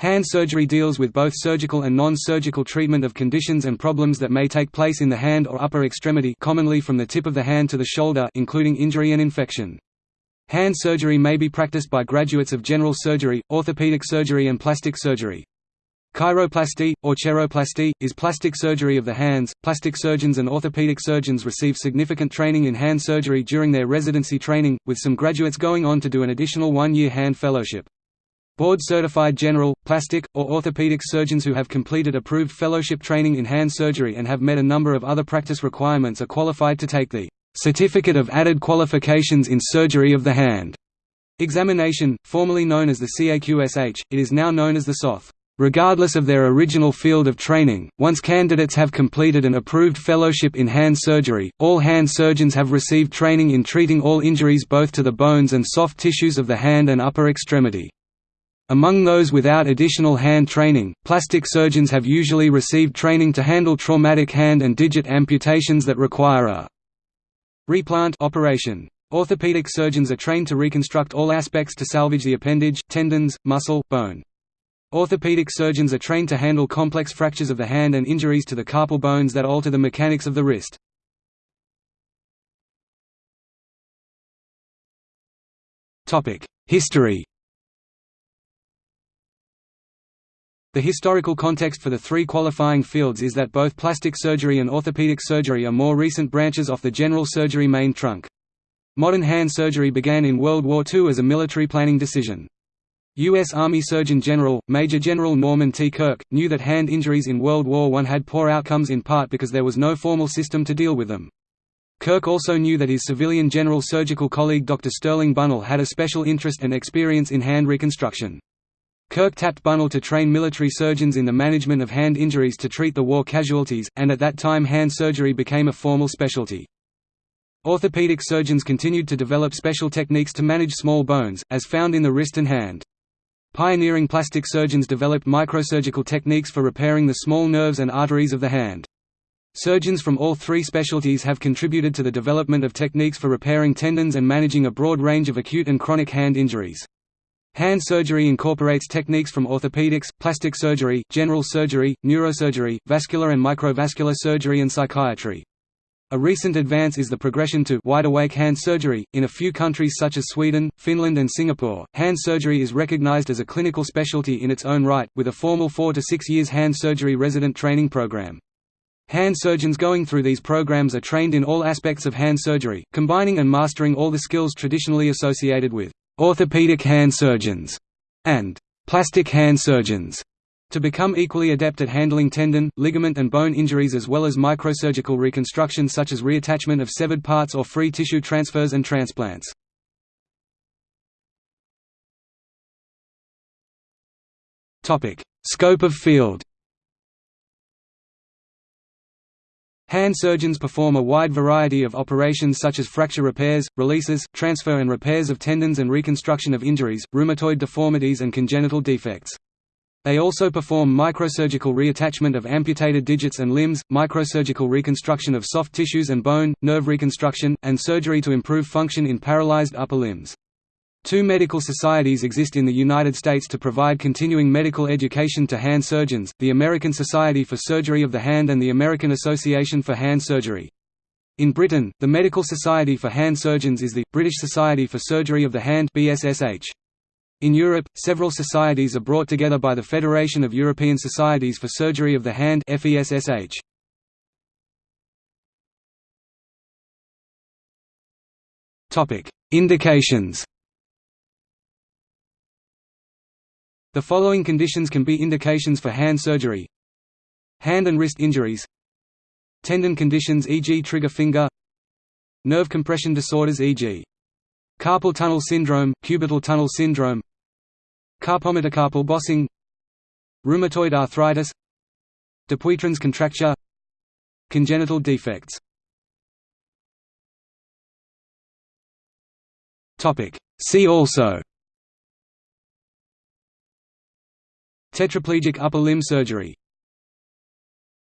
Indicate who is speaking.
Speaker 1: Hand surgery deals with both surgical and non-surgical treatment of conditions and problems that may take place in the hand or upper extremity commonly from the tip of the hand to the shoulder including injury and infection. Hand surgery may be practiced by graduates of general surgery, orthopedic surgery and plastic surgery. Chiroplasty, or cheiroplasty, is plastic surgery of the hands. Plastic surgeons and orthopedic surgeons receive significant training in hand surgery during their residency training, with some graduates going on to do an additional one-year hand fellowship. Board-certified general, plastic, or orthopedic surgeons who have completed approved fellowship training in hand surgery and have met a number of other practice requirements are qualified to take the Certificate of Added Qualifications in Surgery of the Hand examination, formerly known as the CAQSH, it is now known as the SOTH. Regardless of their original field of training, once candidates have completed an approved fellowship in hand surgery, all hand surgeons have received training in treating all injuries both to the bones and soft tissues of the hand and upper extremity. Among those without additional hand training, plastic surgeons have usually received training to handle traumatic hand and digit amputations that require a replant operation. Orthopedic surgeons are trained to reconstruct all aspects to salvage the appendage, tendons, muscle, bone. Orthopedic surgeons are trained to handle complex fractures of the hand and injuries to the carpal bones that alter the mechanics of the wrist. History The historical context for the three qualifying fields is that both plastic surgery and orthopedic surgery are more recent branches off the general surgery main trunk. Modern hand surgery began in World War II as a military planning decision. U.S. Army Surgeon General, Major General Norman T. Kirk, knew that hand injuries in World War I had poor outcomes in part because there was no formal system to deal with them. Kirk also knew that his civilian general surgical colleague Dr. Sterling Bunnell had a special interest and experience in hand reconstruction. Kirk tapped Bunnell to train military surgeons in the management of hand injuries to treat the war casualties, and at that time hand surgery became a formal specialty. Orthopedic surgeons continued to develop special techniques to manage small bones, as found in the wrist and hand. Pioneering plastic surgeons developed microsurgical techniques for repairing the small nerves and arteries of the hand. Surgeons from all three specialties have contributed to the development of techniques for repairing tendons and managing a broad range of acute and chronic hand injuries. Hand surgery incorporates techniques from orthopedics, plastic surgery, general surgery, neurosurgery, vascular and microvascular surgery and psychiatry. A recent advance is the progression to wide-awake hand surgery. In a few countries such as Sweden, Finland and Singapore, hand surgery is recognized as a clinical specialty in its own right, with a formal 4 to 6 years hand surgery resident training program. Hand surgeons going through these programs are trained in all aspects of hand surgery, combining and mastering all the skills traditionally associated with orthopedic hand surgeons, and plastic hand surgeons to become equally adept at handling tendon, ligament and bone injuries as well as microsurgical reconstruction such as reattachment of severed parts or free tissue transfers and transplants. Scope of field Hand surgeons perform a wide variety of operations such as fracture repairs, releases, transfer and repairs of tendons and reconstruction of injuries, rheumatoid deformities and congenital defects. They also perform microsurgical reattachment of amputated digits and limbs, microsurgical reconstruction of soft tissues and bone, nerve reconstruction, and surgery to improve function in paralyzed upper limbs. Two medical societies exist in the United States to provide continuing medical education to hand surgeons, the American Society for Surgery of the Hand and the American Association for Hand Surgery. In Britain, the Medical Society for Hand Surgeons is the, British Society for Surgery of the Hand BSSH. In Europe, several societies are brought together by the Federation of European Societies for Surgery of the Hand FESSH. Indications The following conditions can be indications for hand surgery. Hand and wrist injuries. Tendon conditions e.g. trigger finger. Nerve compression disorders e.g. Carpal tunnel syndrome, cubital tunnel syndrome. Carpometacarpal bossing. Rheumatoid arthritis. Dupuytren's contracture. Congenital defects. See also Tetraplegic upper limb surgery